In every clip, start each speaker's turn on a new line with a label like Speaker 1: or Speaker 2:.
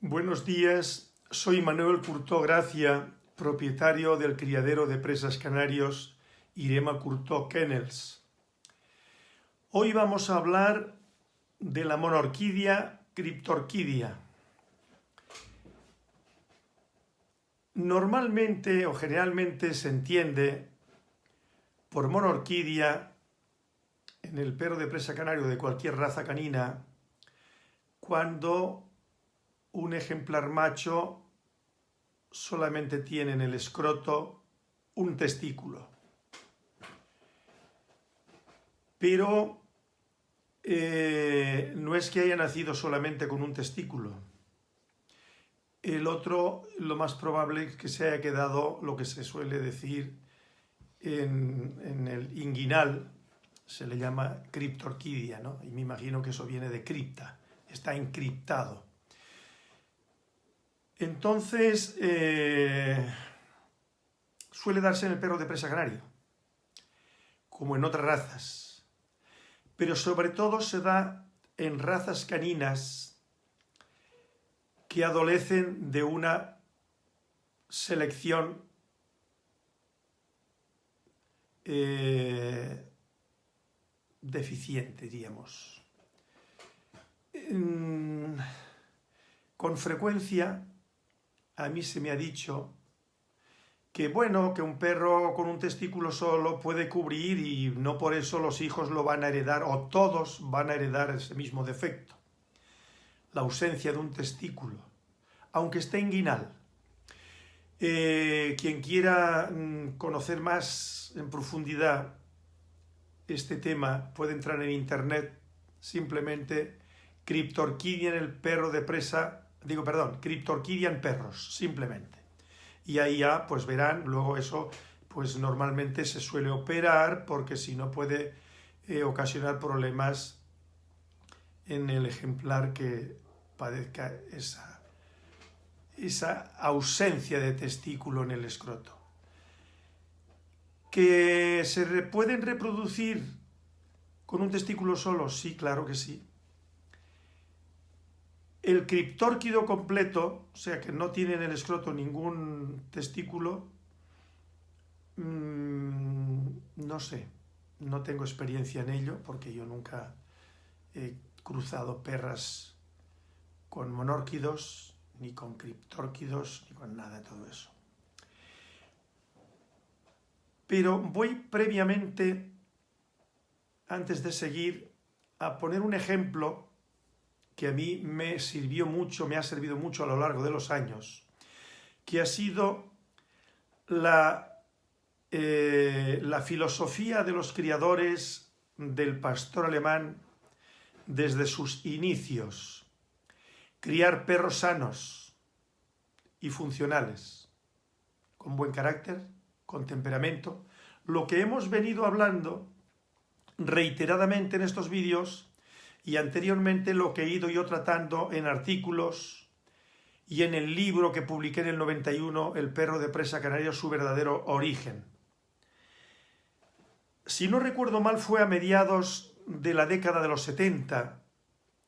Speaker 1: Buenos días, soy Manuel Curtó Gracia, propietario del criadero de presas canarios Irema Curtó Kennels. Hoy vamos a hablar de la monorquidia criptorquidia. Normalmente o generalmente se entiende por monorquidia en el perro de presa canario de cualquier raza canina cuando un ejemplar macho solamente tiene en el escroto un testículo. Pero eh, no es que haya nacido solamente con un testículo. El otro, lo más probable es que se haya quedado lo que se suele decir en, el inguinal, se le llama criptorquidia, ¿no? Y me imagino que eso viene de cripta, está encriptado. Entonces, eh, suele darse en el perro de presa canario, como en otras razas, pero sobre todo se da en razas caninas que adolecen de una selección eh, deficiente, diríamos. Con frecuencia a mí se me ha dicho que bueno, que un perro con un testículo solo puede cubrir y no por eso los hijos lo van a heredar o todos van a heredar ese mismo defecto. La ausencia de un testículo, aunque esté inguinal. Eh, quien quiera mm, conocer más en profundidad este tema puede entrar en internet simplemente Cryptorchidia en el perro de presa digo, perdón, Cryptorchidia en perros, simplemente. Y ahí ya, pues verán, luego eso, pues normalmente se suele operar porque si no puede eh, ocasionar problemas en el ejemplar que padezca esa, esa ausencia de testículo en el escroto. ¿Que se pueden reproducir con un testículo solo? Sí, claro que sí. El criptórquido completo, o sea que no tiene en el escroto ningún testículo, mm, no sé, no tengo experiencia en ello porque yo nunca he cruzado perras con monórquidos, ni con criptórquidos, ni con nada de todo eso. Pero voy previamente, antes de seguir, a poner un ejemplo que a mí me sirvió mucho, me ha servido mucho a lo largo de los años, que ha sido la, eh, la filosofía de los criadores del pastor alemán desde sus inicios. Criar perros sanos y funcionales, con buen carácter, con temperamento. Lo que hemos venido hablando reiteradamente en estos vídeos y anteriormente lo que he ido yo tratando en artículos y en el libro que publiqué en el 91, El perro de presa canaria, su verdadero origen. Si no recuerdo mal, fue a mediados de la década de los 70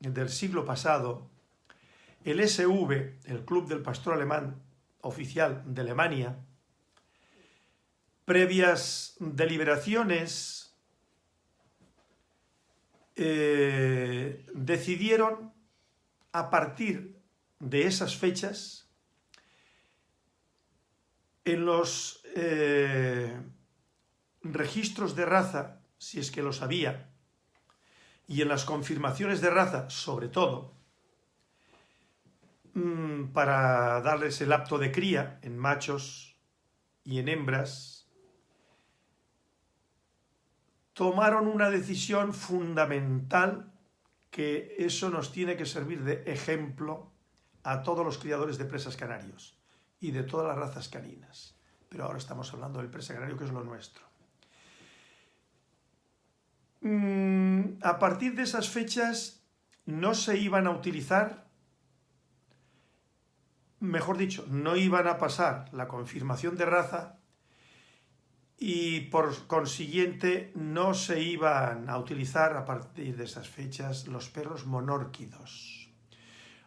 Speaker 1: del siglo pasado, el SV, el Club del Pastor Alemán oficial de Alemania, previas deliberaciones eh, decidieron a partir de esas fechas en los eh, registros de raza, si es que los había, y en las confirmaciones de raza, sobre todo, mm, para darles el apto de cría en machos y en hembras, tomaron una decisión fundamental que eso nos tiene que servir de ejemplo a todos los criadores de presas canarios y de todas las razas caninas. Pero ahora estamos hablando del presa canario, que es lo nuestro. Mm, a partir de esas fechas no se iban a utilizar, mejor dicho, no iban a pasar la confirmación de raza y por consiguiente no se iban a utilizar a partir de esas fechas los perros monórquidos.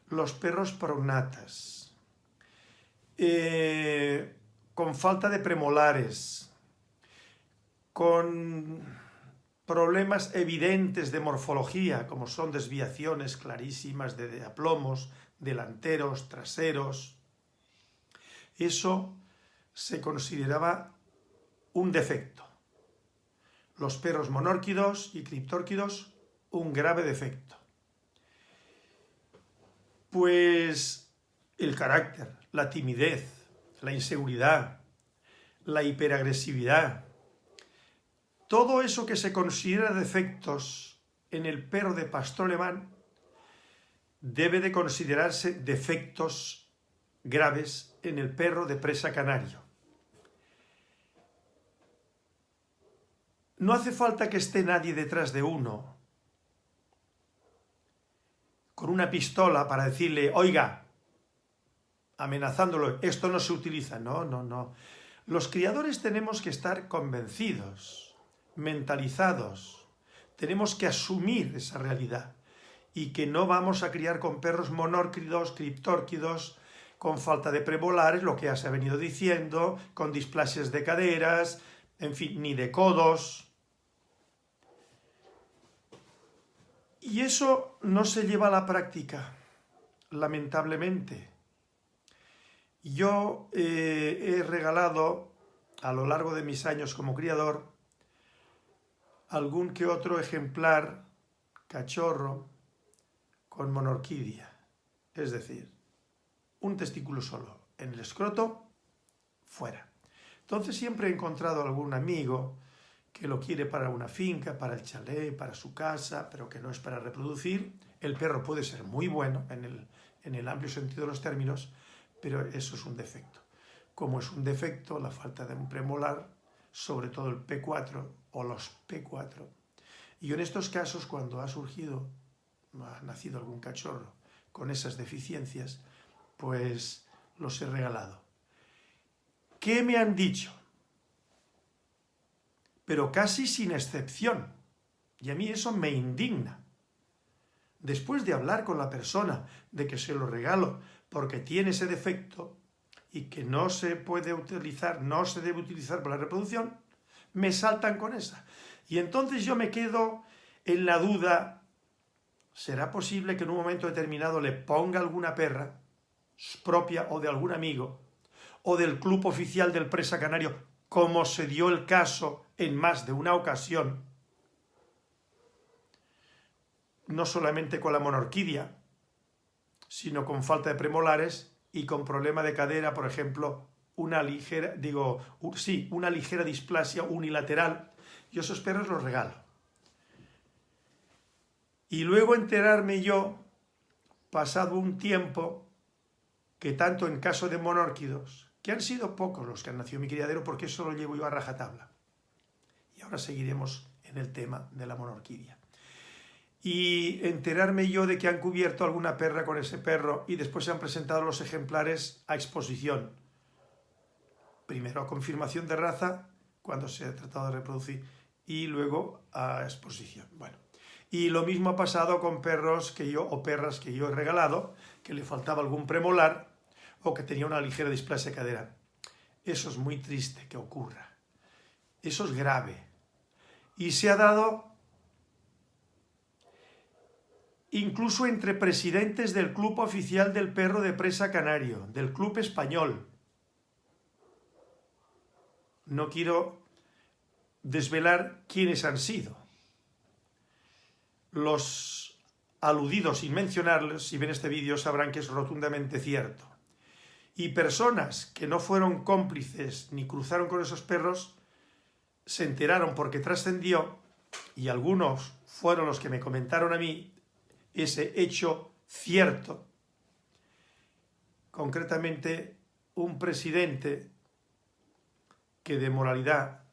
Speaker 1: los perros prognatas, eh, con falta de premolares, con problemas evidentes de morfología, como son desviaciones clarísimas de aplomos, delanteros, traseros, eso se consideraba un defecto. Los perros monórquidos y criptórquidos, un grave defecto. Pues el carácter, la timidez, la inseguridad, la hiperagresividad, todo eso que se considera defectos en el perro de pastor alemán debe de considerarse defectos graves en el perro de presa canario. No hace falta que esté nadie detrás de uno con una pistola para decirle, oiga, amenazándolo, esto no se utiliza. No, no, no. Los criadores tenemos que estar convencidos, mentalizados, tenemos que asumir esa realidad y que no vamos a criar con perros monórquidos, criptórquidos, con falta de premolares, lo que ya se ha venido diciendo, con displasias de caderas, en fin, ni de codos. Y eso no se lleva a la práctica, lamentablemente. Yo eh, he regalado a lo largo de mis años como criador algún que otro ejemplar cachorro con monorquidia, es decir, un testículo solo en el escroto, fuera. Entonces siempre he encontrado algún amigo que lo quiere para una finca, para el chalet, para su casa, pero que no es para reproducir. El perro puede ser muy bueno en el, en el amplio sentido de los términos, pero eso es un defecto. Como es un defecto la falta de un premolar, sobre todo el P4 o los P4. Y en estos casos, cuando ha surgido, ha nacido algún cachorro con esas deficiencias, pues los he regalado. ¿Qué me han dicho? Pero casi sin excepción. Y a mí eso me indigna. Después de hablar con la persona de que se lo regalo porque tiene ese defecto y que no se puede utilizar, no se debe utilizar para la reproducción, me saltan con esa. Y entonces yo me quedo en la duda, ¿será posible que en un momento determinado le ponga alguna perra propia o de algún amigo o del club oficial del Presa Canario, como se dio el caso en más de una ocasión, no solamente con la monorquidia, sino con falta de premolares y con problema de cadera, por ejemplo, una ligera, digo, sí, una ligera displasia unilateral, yo esos perros los regalo. Y luego enterarme yo, pasado un tiempo, que tanto en caso de monórquidos, que han sido pocos los que han nacido en mi criadero, porque eso lo llevo yo a rajatabla. Ahora seguiremos en el tema de la monorquidia y enterarme yo de que han cubierto alguna perra con ese perro y después se han presentado los ejemplares a exposición. Primero a confirmación de raza, cuando se ha tratado de reproducir, y luego a exposición. Bueno, y lo mismo ha pasado con perros que yo, o perras que yo he regalado, que le faltaba algún premolar o que tenía una ligera displasia de cadera. Eso es muy triste que ocurra. Eso es grave. Y se ha dado incluso entre presidentes del Club Oficial del Perro de Presa Canario, del Club Español. No quiero desvelar quiénes han sido. Los aludidos, sin mencionarles, si ven este vídeo sabrán que es rotundamente cierto. Y personas que no fueron cómplices ni cruzaron con esos perros, se enteraron porque trascendió, y algunos fueron los que me comentaron a mí, ese hecho cierto. Concretamente, un presidente que de moralidad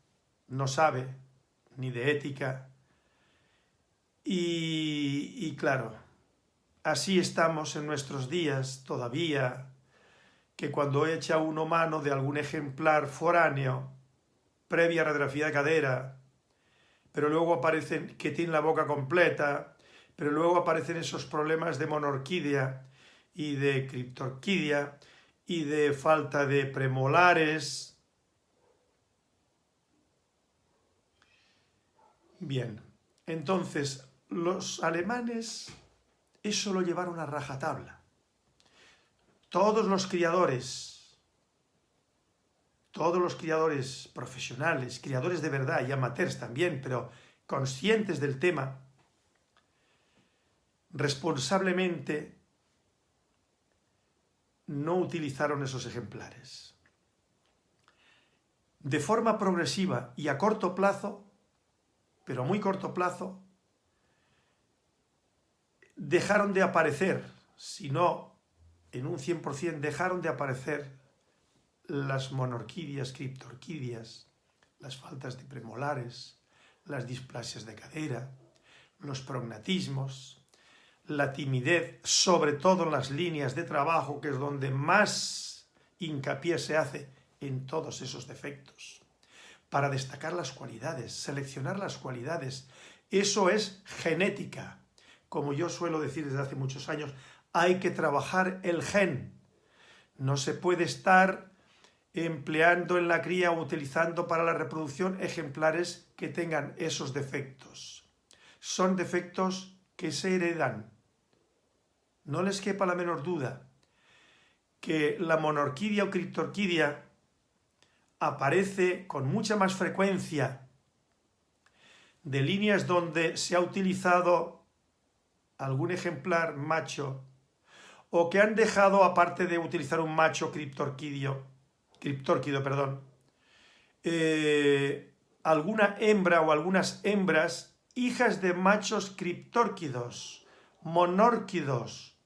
Speaker 1: no sabe, ni de ética, y, y claro, así estamos en nuestros días todavía, que cuando echa uno mano de algún ejemplar foráneo, previa radiografía de cadera, pero luego aparecen que tiene la boca completa, pero luego aparecen esos problemas de monorquidia y de criptorquidia y de falta de premolares. Bien, entonces los alemanes eso lo llevaron a rajatabla. Todos los criadores, todos los criadores profesionales, criadores de verdad y amateurs también, pero conscientes del tema, responsablemente no utilizaron esos ejemplares. De forma progresiva y a corto plazo, pero a muy corto plazo, dejaron de aparecer, si no en un 100% dejaron de aparecer las monorquidias, criptorquidias, las faltas de premolares, las displasias de cadera, los prognatismos, la timidez, sobre todo en las líneas de trabajo, que es donde más hincapié se hace en todos esos defectos, para destacar las cualidades, seleccionar las cualidades. Eso es genética. Como yo suelo decir desde hace muchos años, hay que trabajar el gen. No se puede estar empleando en la cría o utilizando para la reproducción ejemplares que tengan esos defectos. Son defectos que se heredan, no les quepa la menor duda que la monorquidia o criptorquidia aparece con mucha más frecuencia de líneas donde se ha utilizado algún ejemplar macho o que han dejado, aparte de utilizar un macho criptorquidio, criptórquido, perdón, eh, alguna hembra o algunas hembras hijas de machos criptórquidos, monórquidos,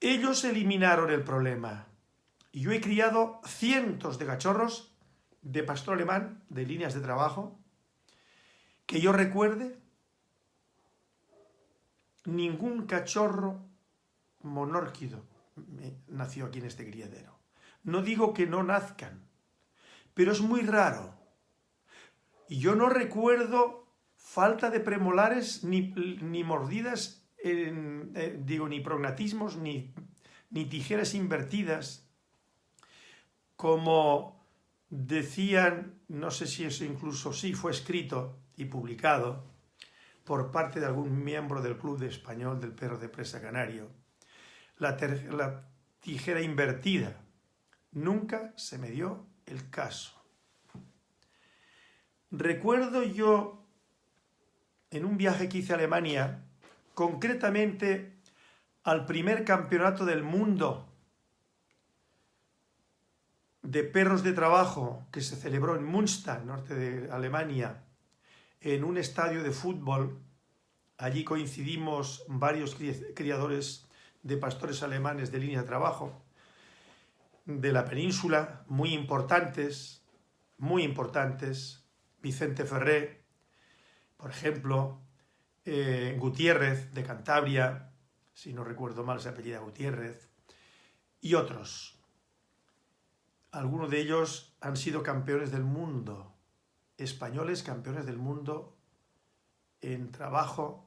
Speaker 1: Ellos eliminaron el problema. Y yo he criado cientos de cachorros de pastor alemán, de líneas de trabajo, que yo recuerde, ningún cachorro monórquido nació aquí en este criadero. No digo que no nazcan, pero es muy raro. Y yo no recuerdo falta de premolares ni, ni mordidas eh, digo, ni prognatismos, ni, ni tijeras invertidas, como decían, no sé si eso incluso sí fue escrito y publicado por parte de algún miembro del Club de Español del Perro de Presa Canario, la, tijera invertida. Nunca se me dio el caso. Recuerdo yo, en un viaje que hice a Alemania, concretamente al primer campeonato del mundo de perros de trabajo que se celebró en Münster, norte de Alemania, en un estadio de fútbol. Allí coincidimos varios criadores de pastores alemanes de línea de trabajo de la península, muy importantes, muy importantes. Vicente Ferré, por ejemplo, eh, Gutiérrez de Cantabria, si no recuerdo mal se apellida Gutiérrez, y otros. Algunos de ellos han sido campeones del mundo, españoles campeones del mundo en trabajo.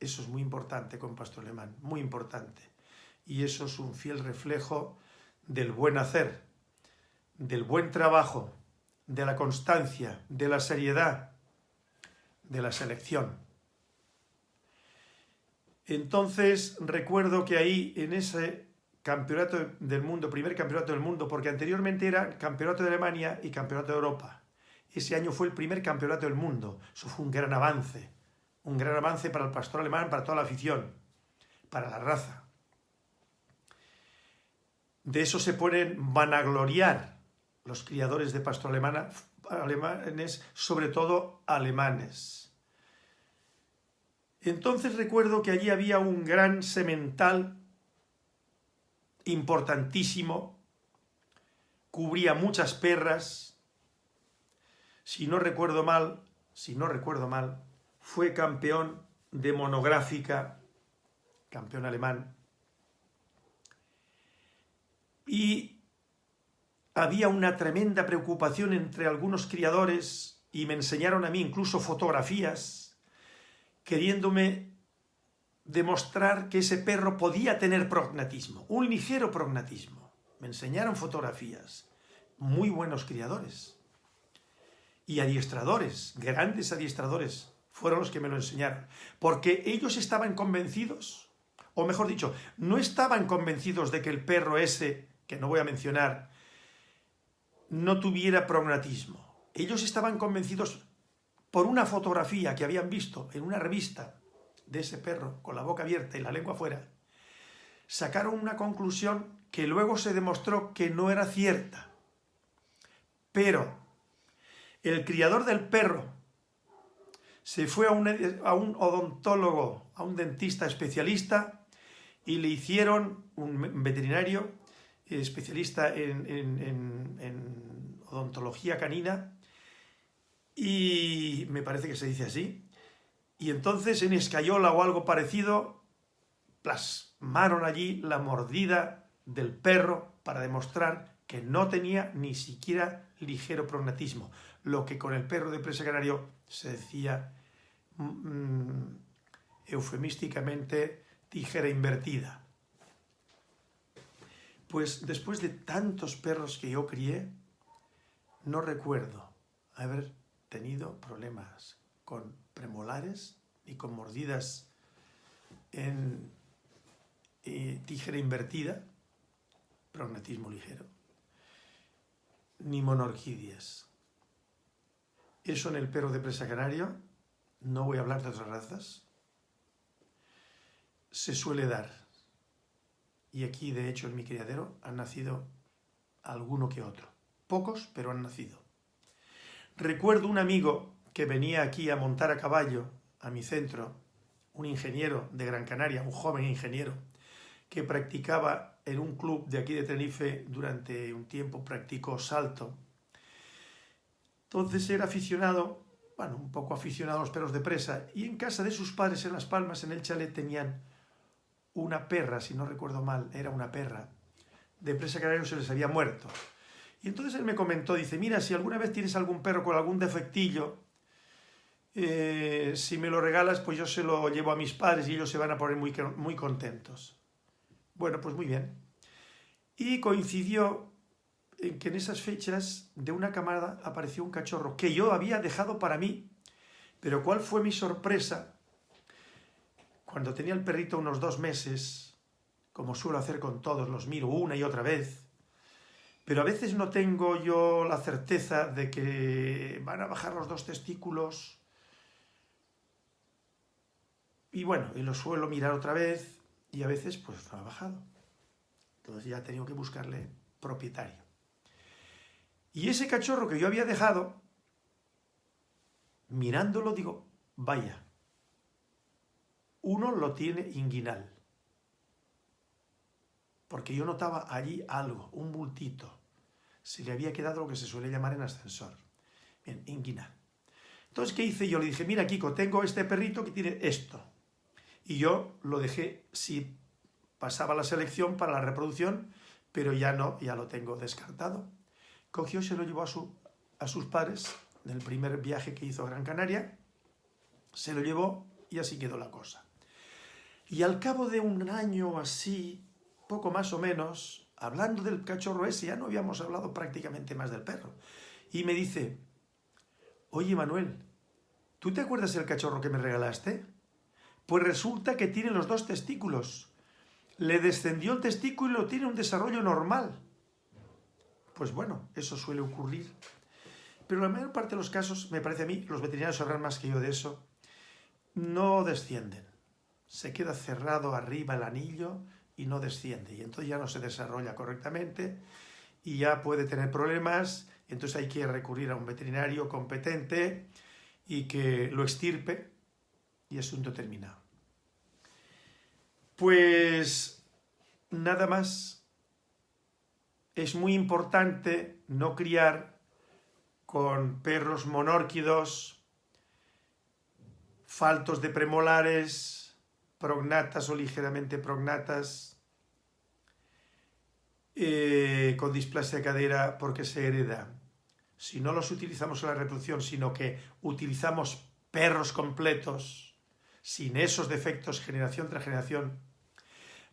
Speaker 1: Eso es muy importante con Pastor Alemán, muy importante. Y eso es un fiel reflejo del buen hacer, del buen trabajo, de la constancia, de la seriedad, de la selección. Entonces recuerdo que ahí en ese campeonato del mundo, primer campeonato del mundo, porque anteriormente era campeonato de Alemania y campeonato de Europa. Ese año fue el primer campeonato del mundo. Eso fue un gran avance. Un gran avance para el pastor alemán, para toda la afición, para la raza. De eso se pueden vanagloriar los criadores de pastor alemana, alemanes, sobre todo alemanes. Entonces recuerdo que allí había un gran semental importantísimo, cubría muchas perras, si no recuerdo mal, si no recuerdo mal, fue campeón de monográfica, campeón alemán, y había una tremenda preocupación entre algunos criadores y me enseñaron a mí incluso fotografías queriéndome demostrar que ese perro podía tener prognatismo, un ligero prognatismo. Me enseñaron fotografías, muy buenos criadores y adiestradores, grandes adiestradores, fueron los que me lo enseñaron, porque ellos estaban convencidos, o mejor dicho, no estaban convencidos de que el perro ese, que no voy a mencionar, no tuviera prognatismo. Ellos estaban convencidos por una fotografía que habían visto en una revista de ese perro con la boca abierta y la lengua afuera, sacaron una conclusión que luego se demostró que no era cierta. Pero el criador del perro se fue a un, odontólogo, a un dentista especialista y le hicieron, un veterinario especialista en odontología canina, y me parece que se dice así, y entonces en escayola o algo parecido plasmaron allí la mordida del perro para demostrar que no tenía ni siquiera ligero prognatismo, lo que con el perro de presa canario se decía mm, eufemísticamente tijera invertida. Pues después de tantos perros que yo crié, no recuerdo haber tenido problemas con premolares y con mordidas en eh, tijera invertida, prognatismo ligero, ni monorquidias. Eso en el perro de presa canario, no voy a hablar de otras razas, se suele dar. Y aquí, de hecho, en mi criadero han nacido alguno que otro. Pocos, pero han nacido. Recuerdo un amigo que venía aquí a montar a caballo a mi centro, un ingeniero de Gran Canaria, un joven ingeniero, que practicaba en un club de aquí de Tenerife durante un tiempo, practicó salto. Entonces era aficionado, bueno, un poco aficionado a los perros de presa, y en casa de sus padres en Las Palmas, en el chalet, tenían una perra, si no recuerdo mal, era una perra, de presa canario se les había muerto. Y entonces él me comentó, dice, mira, si alguna vez tienes algún perro con algún defectillo, eh, si me lo regalas, pues yo se lo llevo a mis padres y ellos se van a poner muy, muy contentos. Bueno, pues muy bien. Y coincidió en que en esas fechas de una camada apareció un cachorro que yo había dejado para mí. Pero ¿cuál fue mi sorpresa? Cuando tenía el perrito unos dos meses, como suelo hacer con todos, los miro una y otra vez, pero a veces no tengo yo la certeza de que van a bajar los dos testículos y bueno, y lo suelo mirar otra vez y a veces pues no ha bajado. Entonces ya he tenido que buscarle propietario. Y ese cachorro que yo había dejado, mirándolo digo, vaya, uno lo tiene inguinal. Porque yo notaba allí algo, un bultito se le había quedado lo que se suele llamar en ascensor. Bien, inguinal. Entonces, ¿qué hice yo? Le dije, mira, Kiko, tengo este perrito que tiene esto. Y yo lo dejé, si pasaba la selección para la reproducción, pero ya no, ya lo tengo descartado. Cogió, se lo llevó a, su, a sus padres en el primer viaje que hizo a Gran Canaria, se lo llevó y así quedó la cosa. Y al cabo de un año así, poco más o menos, hablando del cachorro ese, ya no habíamos hablado prácticamente más del perro. Y me dice, oye Manuel, ¿tú te acuerdas del cachorro que me regalaste? Pues resulta que tiene los dos testículos. Le descendió el testículo y tiene un desarrollo normal. Pues bueno, eso suele ocurrir. Pero la mayor parte de los casos, me parece a mí, los veterinarios sabrán más que yo de eso, no descienden. Se queda cerrado arriba el anillo y no desciende y entonces ya no se desarrolla correctamente y ya puede tener problemas, entonces hay que recurrir a un veterinario competente y que lo extirpe y asunto terminado. Pues nada más, es muy importante no criar con perros monórquidos, faltos de premolares, prognatas o ligeramente prognatas, eh, con displasia de cadera porque se hereda. Si no los utilizamos en la reproducción, sino que utilizamos perros completos, sin esos defectos generación tras generación,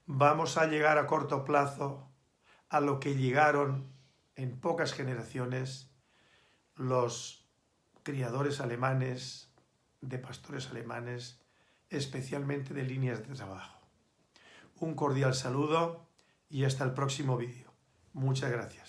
Speaker 1: vamos a llegar a corto plazo a lo que llegaron en pocas generaciones los criadores alemanes, de pastores alemanes, especialmente de líneas de trabajo. Un cordial saludo y hasta el próximo vídeo. Muchas gracias.